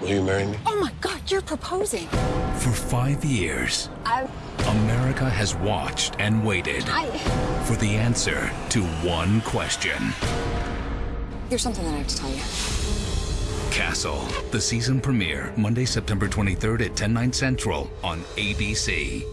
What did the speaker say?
Will you marry me? Oh my God, you're proposing. For five years, I, America has watched and waited I. for the answer to one question. There's something that I have to tell you. Castle, the season premiere, Monday, September 23rd at 10, 9 central on ABC.